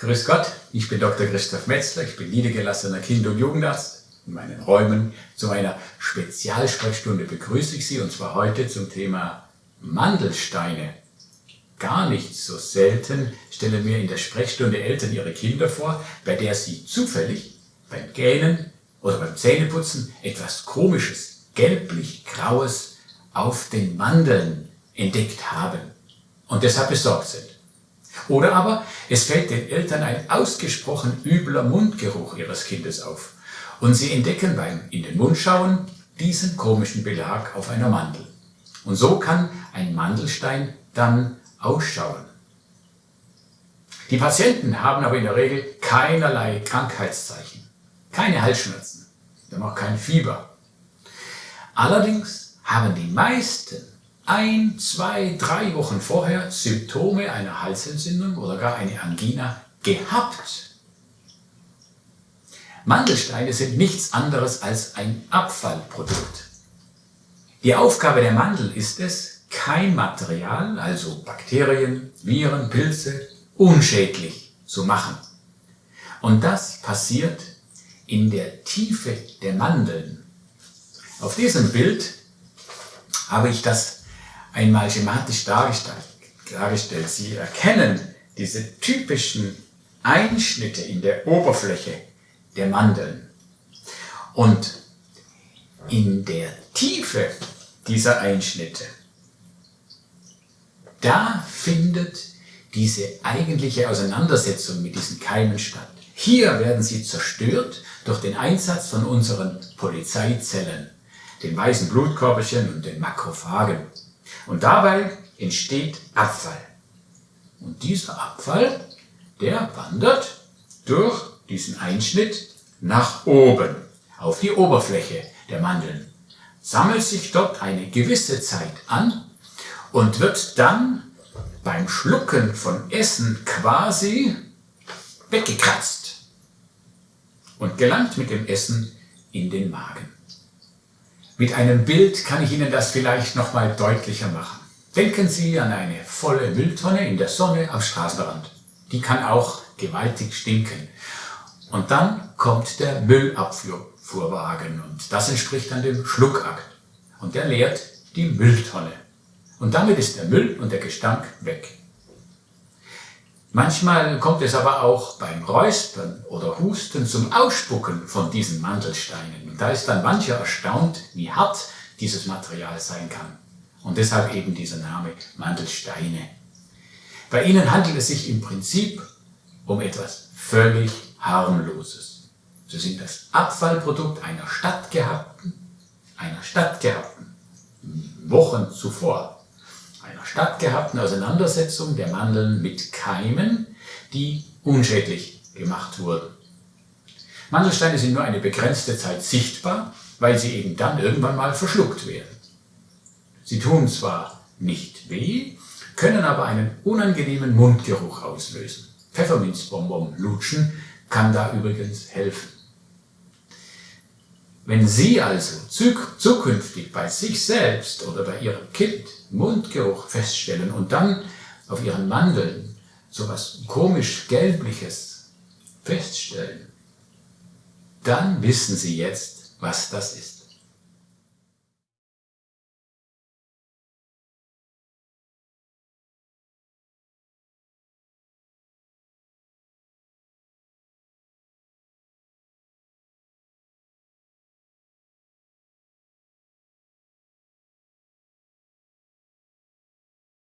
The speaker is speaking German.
Grüß Gott, ich bin Dr. Christoph Metzler, ich bin niedergelassener Kind- und Jugendarzt. In meinen Räumen zu einer Spezialsprechstunde begrüße ich Sie und zwar heute zum Thema Mandelsteine. Gar nicht so selten stellen mir in der Sprechstunde Eltern ihre Kinder vor, bei der sie zufällig beim Gähnen oder beim Zähneputzen etwas Komisches, gelblich-graues auf den Mandeln entdeckt haben und deshalb besorgt sind. Oder aber es fällt den Eltern ein ausgesprochen übler Mundgeruch ihres Kindes auf und sie entdecken beim in den Mund schauen diesen komischen Belag auf einer Mandel. Und so kann ein Mandelstein dann ausschauen. Die Patienten haben aber in der Regel keinerlei Krankheitszeichen, keine Halsschmerzen, dann auch kein Fieber. Allerdings haben die meisten ein, zwei, drei Wochen vorher Symptome einer Halsentzündung oder gar eine Angina gehabt. Mandelsteine sind nichts anderes als ein Abfallprodukt. Die Aufgabe der Mandel ist es, Keimmaterial, also Bakterien, Viren, Pilze, unschädlich zu machen. Und das passiert in der Tiefe der Mandeln. Auf diesem Bild habe ich das einmal schematisch dargestellt. Sie erkennen diese typischen Einschnitte in der Oberfläche der Mandeln. Und in der Tiefe dieser Einschnitte, da findet diese eigentliche Auseinandersetzung mit diesen Keimen statt. Hier werden sie zerstört durch den Einsatz von unseren Polizeizellen, den weißen Blutkörperchen und den Makrophagen. Und dabei entsteht Abfall. Und dieser Abfall, der wandert durch diesen Einschnitt nach oben, auf die Oberfläche der Mandeln, sammelt sich dort eine gewisse Zeit an und wird dann beim Schlucken von Essen quasi weggekratzt und gelangt mit dem Essen in den Magen. Mit einem Bild kann ich Ihnen das vielleicht noch mal deutlicher machen. Denken Sie an eine volle Mülltonne in der Sonne am Straßenrand. Die kann auch gewaltig stinken. Und dann kommt der Müllabfuhrwagen und das entspricht dann dem Schluckakt. Und der leert die Mülltonne. Und damit ist der Müll und der Gestank weg. Manchmal kommt es aber auch beim Räuspern oder Husten zum Ausspucken von diesen Mandelsteinen. Und da ist dann mancher erstaunt, wie hart dieses Material sein kann. Und deshalb eben dieser Name Mandelsteine. Bei ihnen handelt es sich im Prinzip um etwas völlig harmloses. Sie sind das Abfallprodukt einer stattgehabten, einer stattgehabten Wochen zuvor einer stattgehabten Auseinandersetzung der Mandeln mit Keimen, die unschädlich gemacht wurden. Mandelsteine sind nur eine begrenzte Zeit sichtbar, weil sie eben dann irgendwann mal verschluckt werden. Sie tun zwar nicht weh, können aber einen unangenehmen Mundgeruch auslösen. Pfefferminzbonbon lutschen kann da übrigens helfen. Wenn Sie also zukünftig bei sich selbst oder bei Ihrem Kind Mundgeruch feststellen und dann auf Ihren Mandeln so etwas komisch gelbliches feststellen, dann wissen Sie jetzt, was das ist.